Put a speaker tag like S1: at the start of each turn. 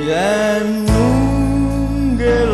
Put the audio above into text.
S1: Yan mungel